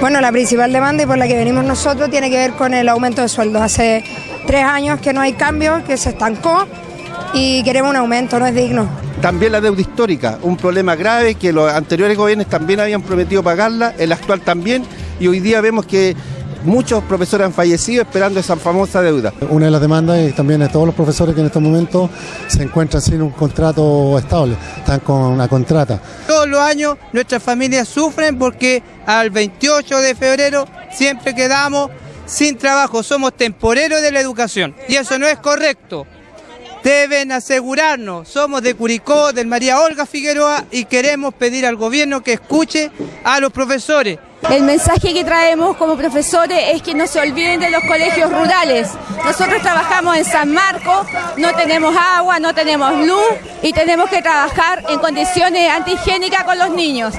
Bueno, la principal demanda y por la que venimos nosotros tiene que ver con el aumento de sueldos. Hace tres años que no hay cambio, que se estancó y queremos un aumento, no es digno. También la deuda histórica, un problema grave que los anteriores gobiernos también habían prometido pagarla, el actual también, y hoy día vemos que muchos profesores han fallecido esperando esa famosa deuda. Una de las demandas es también de todos los profesores que en estos momentos se encuentran sin un contrato estable, están con una contrata. Todos los años nuestras familias sufren porque al 28 de febrero siempre quedamos sin trabajo, somos temporeros de la educación y eso no es correcto. Deben asegurarnos, somos de Curicó, del María Olga Figueroa y queremos pedir al gobierno que escuche a los profesores. El mensaje que traemos como profesores es que no se olviden de los colegios rurales. Nosotros trabajamos en San Marcos, no tenemos agua, no tenemos luz y tenemos que trabajar en condiciones antihigiénicas con los niños.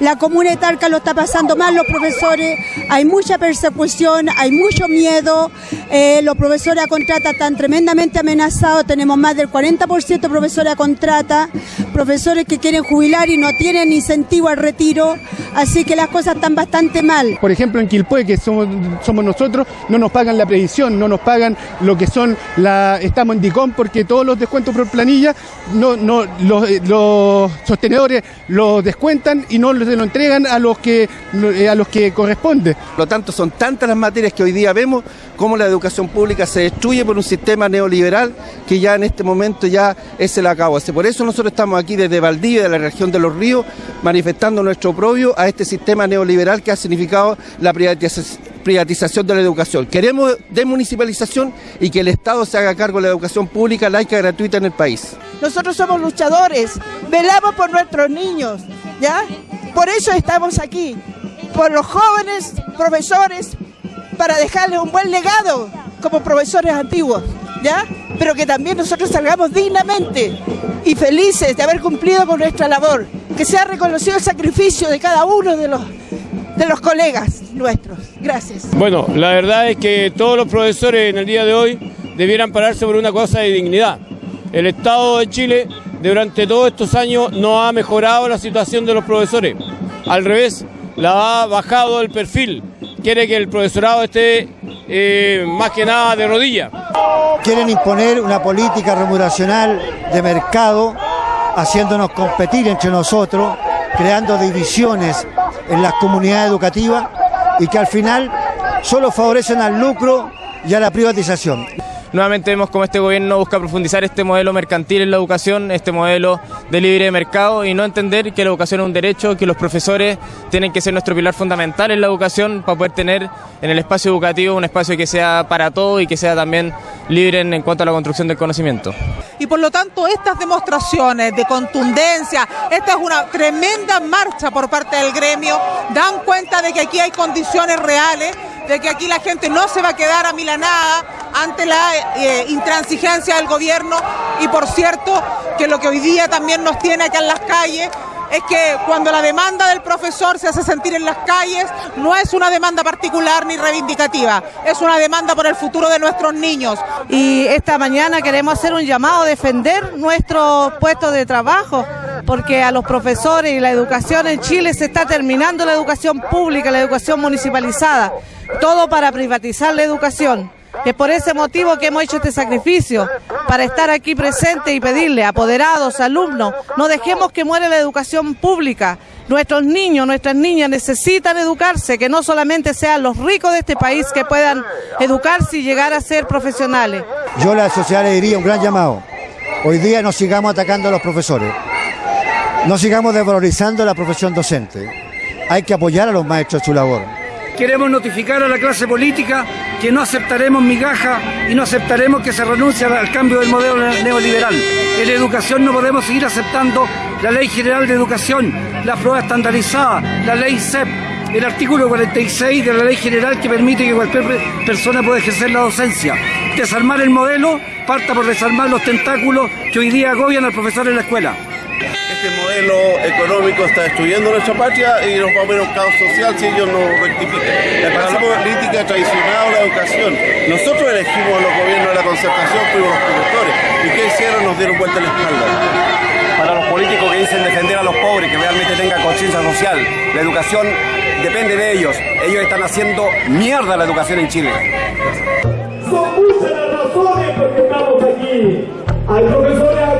La comuna de Talca lo está pasando mal los profesores, hay mucha persecución, hay mucho miedo, eh, los profesores a contrata están tremendamente amenazados, tenemos más del 40% de profesores a contrata, profesores que quieren jubilar y no tienen incentivo al retiro, así que las cosas están bastante mal. Por ejemplo, en Quilpue, que somos, somos nosotros, no nos pagan la previsión, no nos pagan lo que son la. Estamos en DICOM porque todos los descuentos por planilla, no, no, los, eh, los sostenedores los descuentan y no se lo entregan a los que eh, a los que corresponde. Por lo tanto, son tantas las materias que hoy día vemos cómo la educación pública se destruye por un sistema neoliberal que ya en este momento ya es el acabo. Por eso nosotros estamos aquí desde Valdivia, de la región de los ríos, manifestando nuestro oprobio a este sistema neoliberal que ha significado la privatización de la educación. Queremos desmunicipalización y que el Estado se haga cargo de la educación pública, laica gratuita en el país. Nosotros somos luchadores, velamos por nuestros niños, ¿ya? Por eso estamos aquí, por los jóvenes profesores, para dejarles un buen legado como profesores antiguos, ¿ya? Pero que también nosotros salgamos dignamente y felices de haber cumplido con nuestra labor, que sea reconocido el sacrificio de cada uno de los de los colegas nuestros. Gracias. Bueno, la verdad es que todos los profesores en el día de hoy debieran pararse por una cosa de dignidad. El Estado de Chile durante todos estos años no ha mejorado la situación de los profesores. Al revés, la ha bajado el perfil quiere que el profesorado esté eh, más que nada de rodillas. Quieren imponer una política remuneracional de mercado, haciéndonos competir entre nosotros, creando divisiones en las comunidades educativas y que al final solo favorecen al lucro y a la privatización. Nuevamente vemos cómo este gobierno busca profundizar este modelo mercantil en la educación, este modelo de libre mercado y no entender que la educación es un derecho, que los profesores tienen que ser nuestro pilar fundamental en la educación para poder tener en el espacio educativo un espacio que sea para todos y que sea también libre en, cuanto a la construcción del conocimiento. Y por lo tanto estas demostraciones de contundencia, esta es una tremenda marcha por parte del gremio, dan cuenta de que aquí hay condiciones reales, de que aquí la gente no se va a quedar amilanada ante la eh, intransigencia del gobierno y por cierto que lo que hoy día también nos tiene acá en las calles es que cuando la demanda del profesor se hace sentir en las calles, no es una demanda particular ni reivindicativa, es una demanda por el futuro de nuestros niños. Y esta mañana queremos hacer un llamado a defender nuestros puestos de trabajo, porque a los profesores y la educación en Chile se está terminando la educación pública, la educación municipalizada, todo para privatizar la educación. Es por ese motivo que hemos hecho este sacrificio, para estar aquí presente y pedirle, apoderados, alumnos, no dejemos que muere la educación pública. Nuestros niños, nuestras niñas necesitan educarse, que no solamente sean los ricos de este país que puedan educarse y llegar a ser profesionales. Yo a la sociedad le diría un gran llamado. Hoy día no sigamos atacando a los profesores, no sigamos desvalorizando la profesión docente. Hay que apoyar a los maestros en su labor. Queremos notificar a la clase política que no aceptaremos migaja y no aceptaremos que se renuncie al cambio del modelo neoliberal. En la educación no podemos seguir aceptando la Ley General de Educación, la prueba estandarizada, la Ley CEP, el artículo 46 de la Ley General que permite que cualquier persona pueda ejercer la docencia. Desarmar el modelo parta por desarmar los tentáculos que hoy día agobian al profesor en la escuela. Este modelo económico está destruyendo nuestra patria y nos va a ver un caos social si ellos no rectifican. La clase política ha traicionado la educación. Nosotros elegimos a los gobiernos de la concertación, fuimos los productores. ¿Y qué hicieron? Nos dieron vuelta la espalda. Para los políticos que dicen defender a los pobres, que realmente tengan conciencia social, la educación depende de ellos. Ellos están haciendo mierda la educación en Chile. Son muchas las razones por que estamos aquí. Hay profesores a